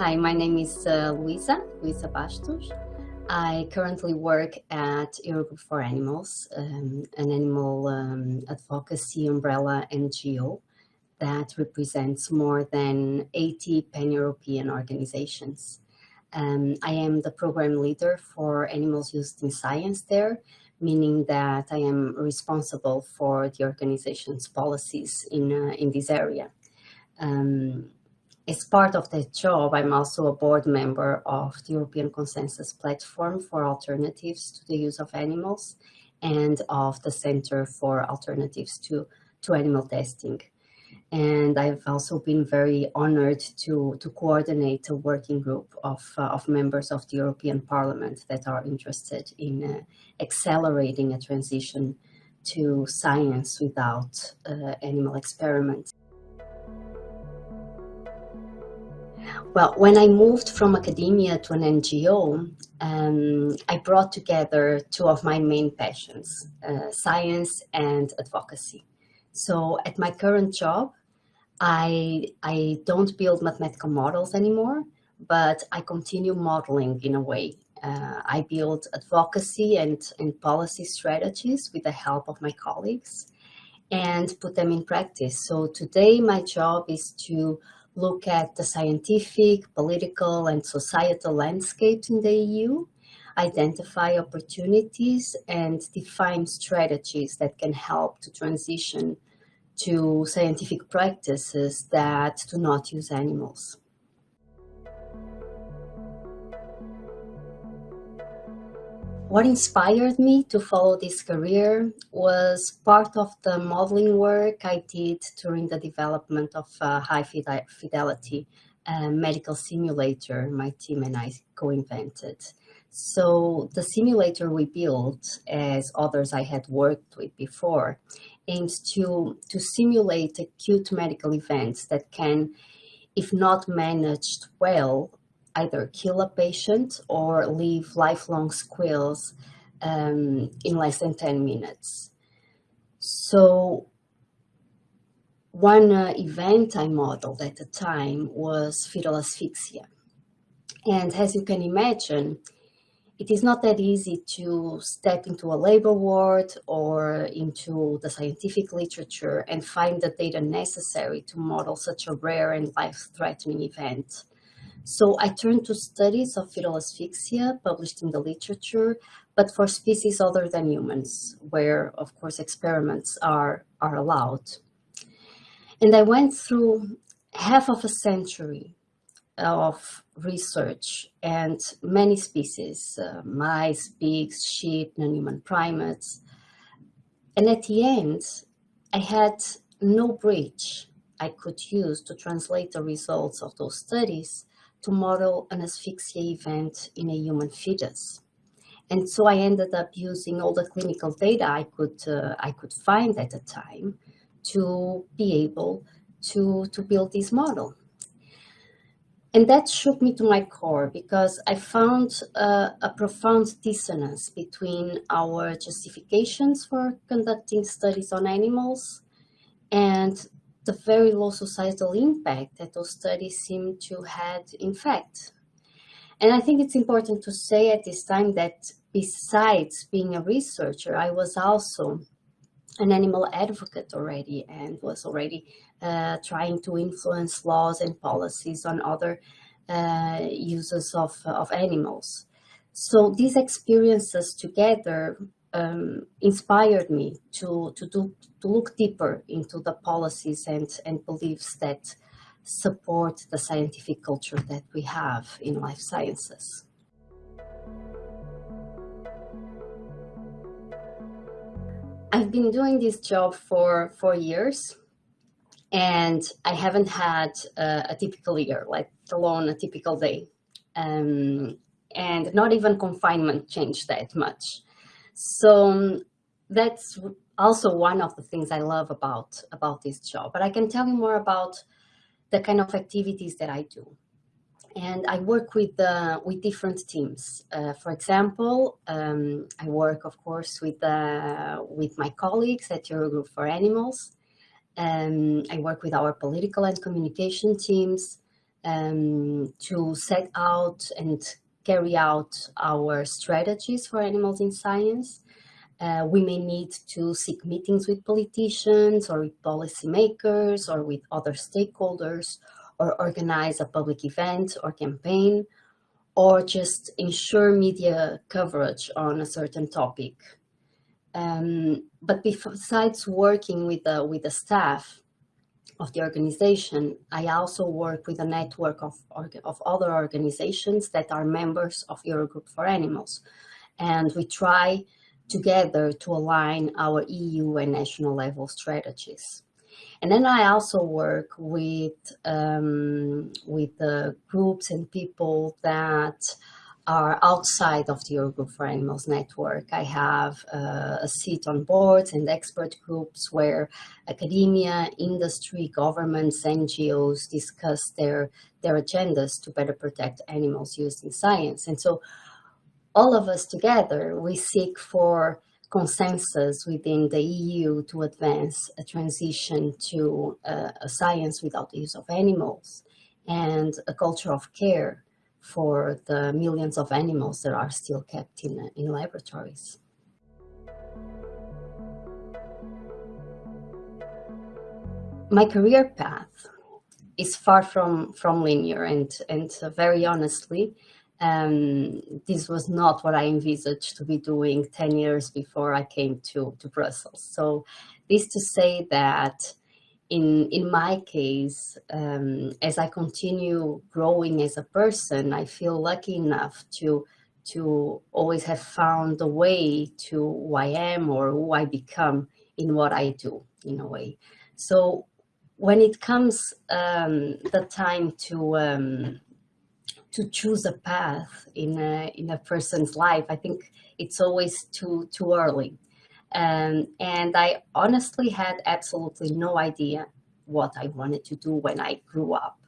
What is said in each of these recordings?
Hi, my name is uh, Luisa, Luisa Bastos. I currently work at Eurogroup for Animals, um, an animal um, advocacy umbrella NGO that represents more than 80 pan-European organizations. Um, I am the program leader for animals used in science there, meaning that I am responsible for the organization's policies in, uh, in this area. Um, as part of that job, I'm also a board member of the European Consensus Platform for Alternatives to the Use of Animals and of the Center for Alternatives to, to Animal Testing. And I've also been very honored to, to coordinate a working group of, uh, of members of the European Parliament that are interested in uh, accelerating a transition to science without uh, animal experiments. Well, when I moved from academia to an NGO, um, I brought together two of my main passions, uh, science and advocacy. So at my current job, I, I don't build mathematical models anymore, but I continue modeling in a way. Uh, I build advocacy and, and policy strategies with the help of my colleagues and put them in practice. So today my job is to look at the scientific, political and societal landscapes in the EU, identify opportunities and define strategies that can help to transition to scientific practices that do not use animals. What inspired me to follow this career was part of the modeling work I did during the development of a high fidelity uh, medical simulator my team and I co-invented. So the simulator we built, as others I had worked with before, aims to, to simulate acute medical events that can, if not managed well, either kill a patient or leave lifelong sequelae um, in less than 10 minutes. So one uh, event I modeled at the time was fetal asphyxia. And as you can imagine, it is not that easy to step into a labor ward or into the scientific literature and find the data necessary to model such a rare and life-threatening event. So I turned to studies of fetal asphyxia published in the literature, but for species other than humans, where of course experiments are, are allowed. And I went through half of a century of research and many species, uh, mice, pigs, sheep, non-human primates. And at the end, I had no bridge I could use to translate the results of those studies to model an asphyxia event in a human fetus. And so I ended up using all the clinical data I could, uh, I could find at the time to be able to, to build this model. And that shook me to my core because I found uh, a profound dissonance between our justifications for conducting studies on animals and the very low societal impact that those studies seem to had in fact. And I think it's important to say at this time that besides being a researcher, I was also an animal advocate already and was already uh, trying to influence laws and policies on other uh, uses of, of animals. So these experiences together um, inspired me to, to, do, to look deeper into the policies and, and beliefs that support the scientific culture that we have in life sciences. I've been doing this job for four years and I haven't had a, a typical year, let alone a typical day. Um, and not even confinement changed that much. So um, that's also one of the things I love about, about this job. But I can tell you more about the kind of activities that I do. And I work with, uh, with different teams. Uh, for example, um, I work, of course, with, uh, with my colleagues at Eurogroup for Animals. Um, I work with our political and communication teams, um, to set out and carry out our strategies for animals in science. Uh, we may need to seek meetings with politicians or with policymakers or with other stakeholders or organize a public event or campaign or just ensure media coverage on a certain topic. Um, but besides working with the, with the staff of the organization, I also work with a network of, of other organizations that are members of Eurogroup for Animals. And we try together to align our EU and national level strategies. And then I also work with, um, with the groups and people that are outside of the Eurogroup for Animals network. I have uh, a seat on boards and expert groups where academia, industry, governments, NGOs discuss their, their agendas to better protect animals used in science. And so all of us together, we seek for consensus within the EU to advance a transition to uh, a science without the use of animals and a culture of care for the millions of animals that are still kept in, in laboratories. My career path is far from, from linear and, and very honestly, um, this was not what I envisaged to be doing 10 years before I came to, to Brussels. So this to say that in, in my case, um, as I continue growing as a person, I feel lucky enough to, to always have found a way to who I am or who I become in what I do, in a way. So when it comes um, the time to um, to choose a path in a, in a person's life. I think it's always too, too early. Um, and I honestly had absolutely no idea what I wanted to do when I grew up.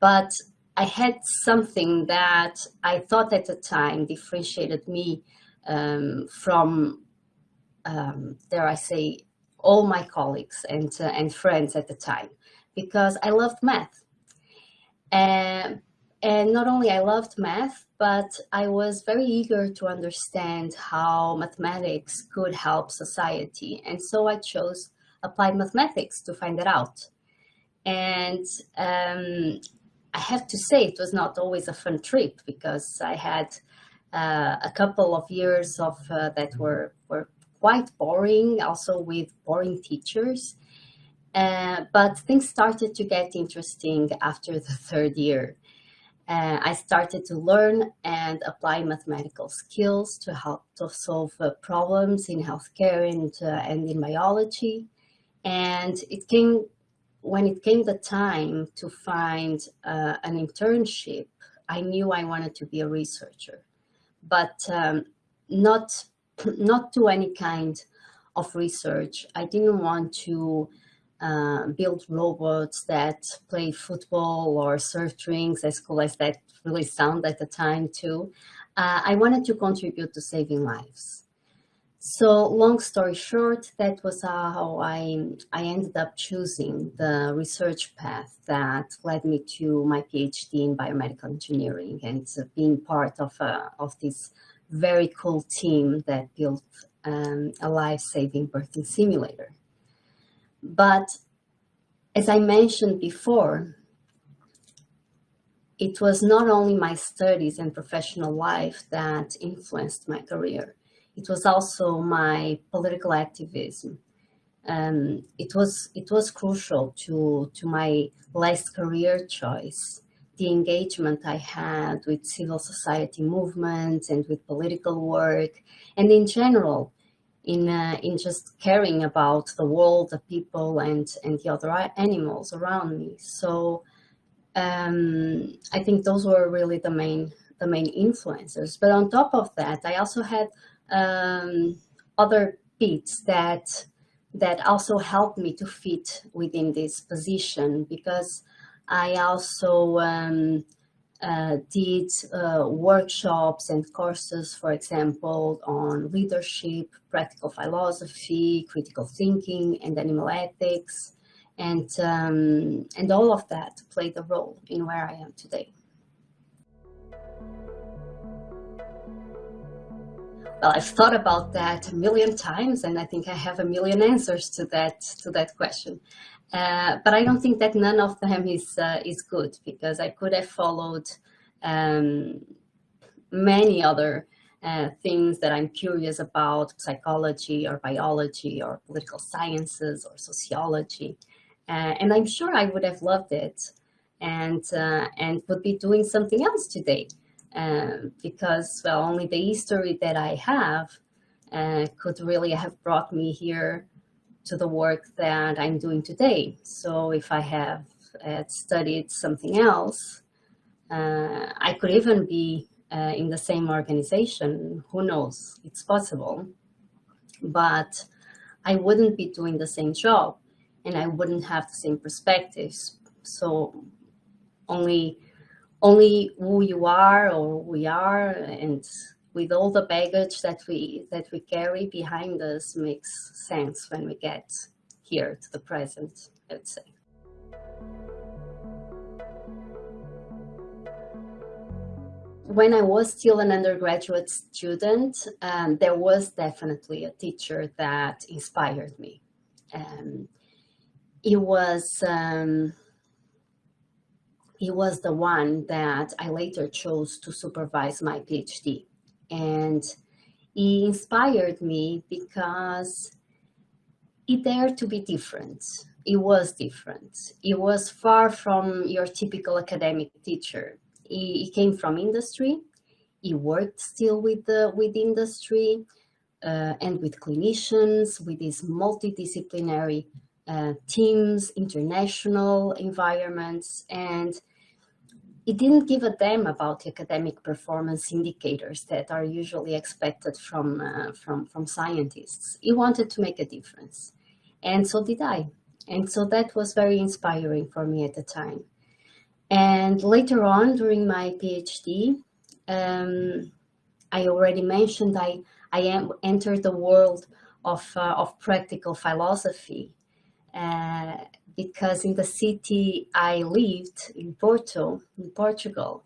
But I had something that I thought at the time differentiated me um, from, um, dare I say, all my colleagues and, uh, and friends at the time, because I loved math. And and not only I loved math, but I was very eager to understand how mathematics could help society. And so I chose applied mathematics to find it out. And um, I have to say it was not always a fun trip because I had uh, a couple of years of uh, that were, were quite boring, also with boring teachers. Uh, but things started to get interesting after the third year. Uh, I started to learn and apply mathematical skills to help to solve uh, problems in healthcare and, uh, and in biology. And it came, when it came the time to find uh, an internship, I knew I wanted to be a researcher, but um, not, not to any kind of research. I didn't want to uh, build robots that play football or serve drinks, as cool as that really sound at the time too. Uh, I wanted to contribute to saving lives. So long story short, that was how I, I ended up choosing the research path that led me to my PhD in biomedical engineering and being part of, a, of this very cool team that built um, a life-saving birthing simulator. But as I mentioned before, it was not only my studies and professional life that influenced my career. It was also my political activism. Um, it was it was crucial to to my last career choice. The engagement I had with civil society movements and with political work, and in general, in uh, in just caring about the world, the people, and and the other animals around me. So um, I think those were really the main the main influences. But on top of that, I also had um, other bits that that also helped me to fit within this position because I also um, uh, did uh, workshops and courses, for example, on leadership, practical philosophy, critical thinking, and animal ethics. And, um, and all of that played a role in where I am today. Well, I've thought about that a million times, and I think I have a million answers to that to that question. Uh, but I don't think that none of them is uh, is good because I could have followed um, many other uh, things that I'm curious about, psychology or biology or political sciences or sociology. Uh, and I'm sure I would have loved it and, uh, and would be doing something else today. Um, because, well, only the history that I have uh, could really have brought me here to the work that I'm doing today. So if I have studied something else, uh, I could even be uh, in the same organization, who knows, it's possible. But I wouldn't be doing the same job and I wouldn't have the same perspectives. So only, only who you are or we are and with all the baggage that we, that we carry behind us makes sense when we get here to the present, I would say. when I was still an undergraduate student, um, there was definitely a teacher that inspired me. Um, it was um, it was the one that I later chose to supervise my PhD, and he inspired me because he dared to be different. It was different. He was far from your typical academic teacher he, he came from industry. He worked still with the with industry uh, and with clinicians, with these multidisciplinary uh, teams, international environments, and it didn't give a damn about academic performance indicators that are usually expected from, uh, from, from scientists. He wanted to make a difference. And so did I. And so that was very inspiring for me at the time. And later on during my PhD, um, I already mentioned I, I am, entered the world of, uh, of practical philosophy uh, because in the city I lived in Porto, in Portugal,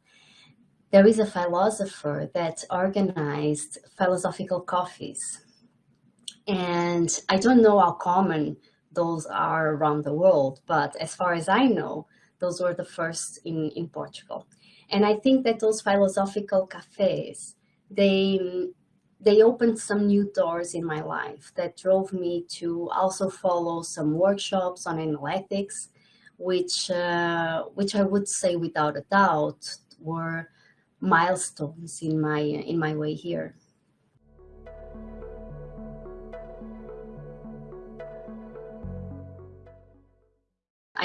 there is a philosopher that organized philosophical coffees. And I don't know how common those are around the world, but as far as I know, those were the first in, in Portugal. And I think that those philosophical cafes, they, they opened some new doors in my life that drove me to also follow some workshops on animal ethics, which, uh, which I would say without a doubt were milestones in my, in my way here.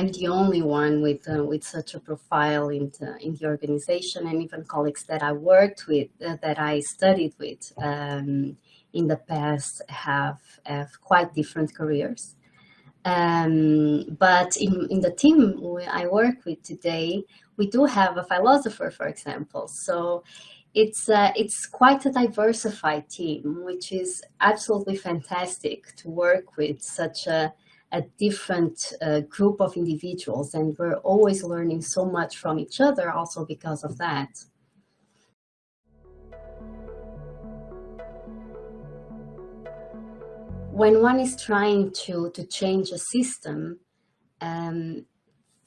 I'm the only one with uh, with such a profile in the, in the organization and even colleagues that I worked with, uh, that I studied with um, in the past have, have quite different careers. Um, but in, in the team I work with today, we do have a philosopher, for example. So it's, uh, it's quite a diversified team, which is absolutely fantastic to work with such a a different uh, group of individuals and we're always learning so much from each other also because of that. When one is trying to, to change a system, um,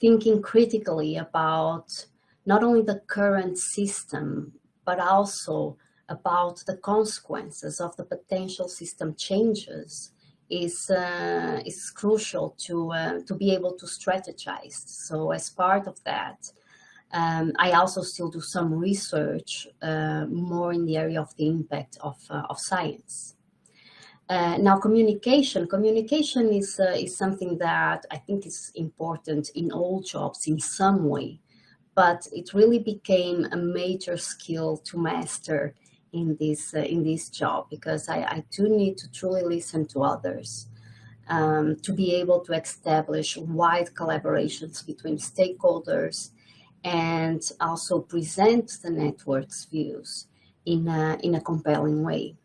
thinking critically about not only the current system, but also about the consequences of the potential system changes is uh, is crucial to uh, to be able to strategize. So as part of that, um, I also still do some research uh, more in the area of the impact of uh, of science. Uh, now, communication. Communication is uh, is something that I think is important in all jobs in some way, but it really became a major skill to master in this uh, in this job because I, I do need to truly listen to others um, to be able to establish wide collaborations between stakeholders and also present the network's views in a, in a compelling way.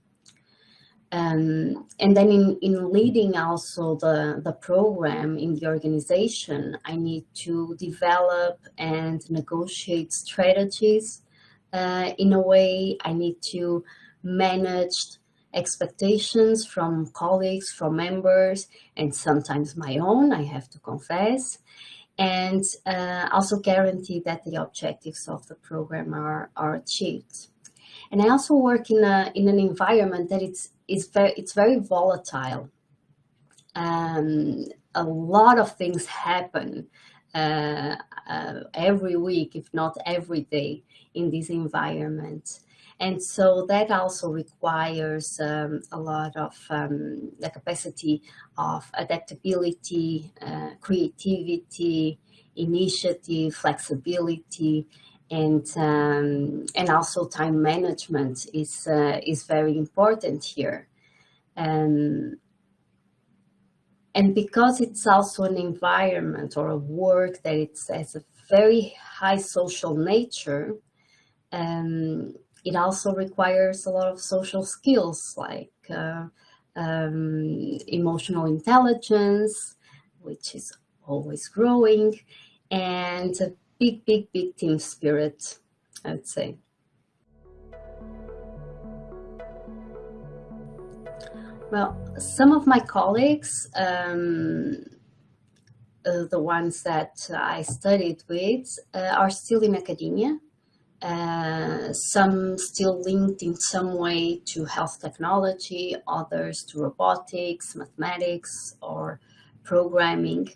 Um, and then in, in leading also the, the program in the organization, I need to develop and negotiate strategies uh, in a way. I need to manage expectations from colleagues, from members, and sometimes my own, I have to confess, and uh, also guarantee that the objectives of the program are, are achieved. And I also work in, a, in an environment that it's, is very, it's very volatile. Um, a lot of things happen uh, uh, every week, if not every day, in this environment. And so that also requires um, a lot of um, the capacity of adaptability, uh, creativity, initiative, flexibility, and um, and also time management is uh, is very important here. Um, and because it's also an environment or a work that it's has a very high social nature, um, it also requires a lot of social skills like uh, um, emotional intelligence, which is always growing, and a big, big, big team spirit, I would say. Well, some of my colleagues, um, uh, the ones that I studied with, uh, are still in academia. Uh, some still linked in some way to health technology, others to robotics, mathematics, or programming.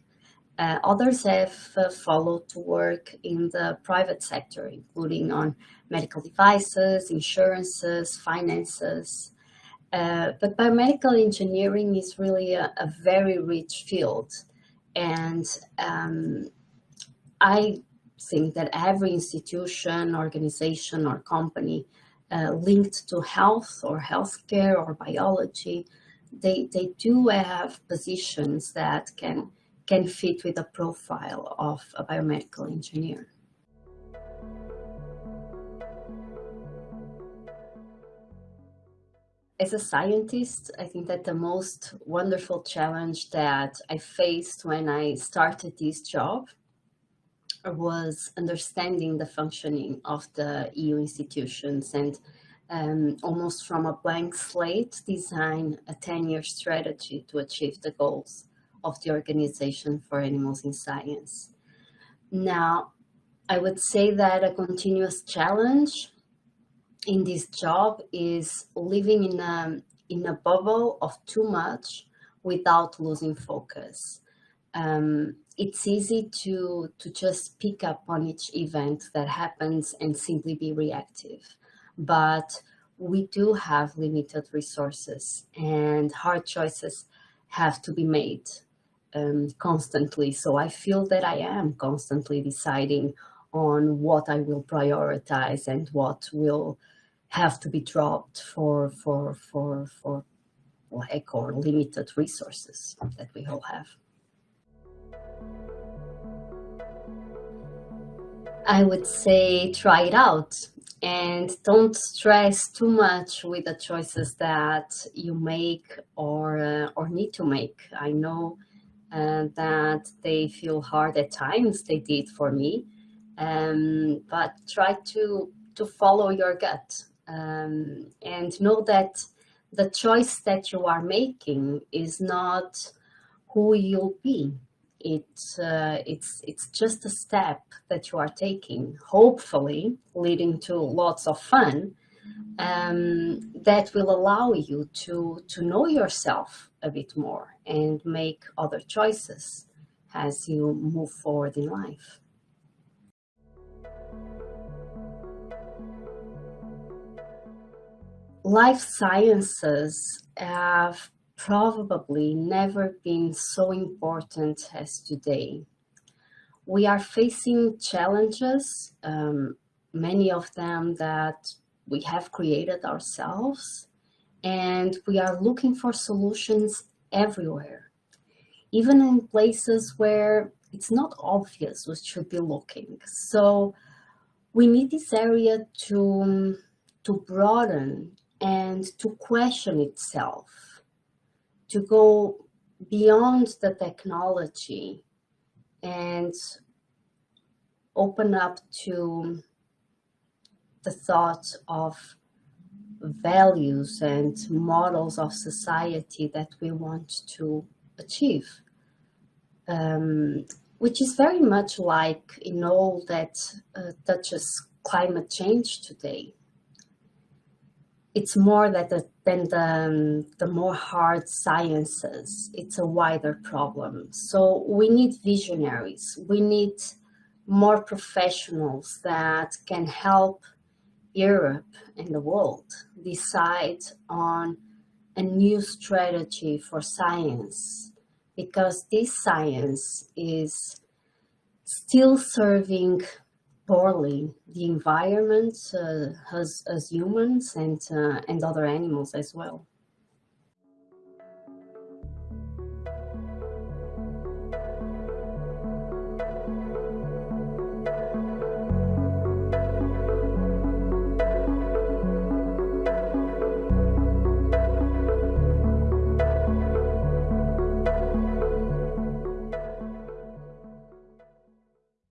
Uh, others have uh, followed to work in the private sector, including on medical devices, insurances, finances. Uh, but biomedical engineering is really a, a very rich field. And um, I think that every institution, organization, or company uh, linked to health or healthcare or biology, they, they do have positions that can, can fit with the profile of a biomedical engineer. As a scientist, I think that the most wonderful challenge that I faced when I started this job was understanding the functioning of the EU institutions and um, almost from a blank slate design a 10-year strategy to achieve the goals of the Organization for Animals in Science. Now, I would say that a continuous challenge in this job is living in a, in a bubble of too much without losing focus. Um, it's easy to, to just pick up on each event that happens and simply be reactive. But we do have limited resources and hard choices have to be made um, constantly. So I feel that I am constantly deciding on what I will prioritize and what will have to be dropped for, for, for, for lack or limited resources that we all have. I would say try it out and don't stress too much with the choices that you make or uh, or need to make. I know uh, that they feel hard at times. They did for me, um, but try to to follow your gut um, and know that the choice that you are making is not who you'll be it, uh, it's, it's just a step that you are taking, hopefully leading to lots of fun, um, that will allow you to, to know yourself a bit more and make other choices as you move forward in life. Life sciences have probably never been so important as today. We are facing challenges, um, many of them that we have created ourselves, and we are looking for solutions everywhere, even in places where it's not obvious we should be looking. So we need this area to, to broaden and to question itself, to go beyond the technology and open up to the thought of values and models of society that we want to achieve. Um, which is very much like in all that uh, touches climate change today. It's more that the, than the, um, the more hard sciences, it's a wider problem. So we need visionaries, we need more professionals that can help Europe and the world decide on a new strategy for science because this science is still serving poorly the environment uh, as, as humans and, uh, and other animals as well.